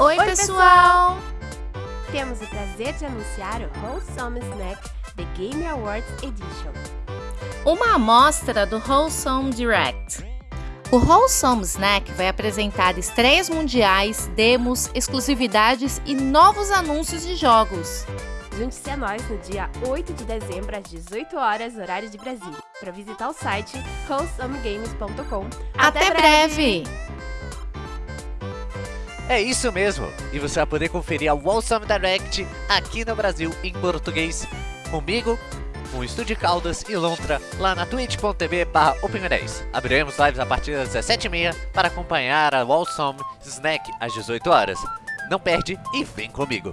Oi, Oi, pessoal! Temos o prazer de anunciar o Wholesome Snack The Game Awards Edition. Uma amostra do Wholesome Direct. O Wholesome Snack vai apresentar estreias mundiais, demos, exclusividades e novos anúncios de jogos. Junte-se a nós no dia 8 de dezembro às 18 horas, horário de Brasília, para visitar o site wholesomegames.com. Até, breve. É isso mesmo! E você vai poder conferir a Wholesome Direct aqui no Brasil em português comigo, com o Estúdio Caldas e Lontra lá na twitch.tv barra Open10. Abriremos lives a partir das 17h30 para acompanhar a Wholesome Snack às 18 horas. Não perde e vem comigo!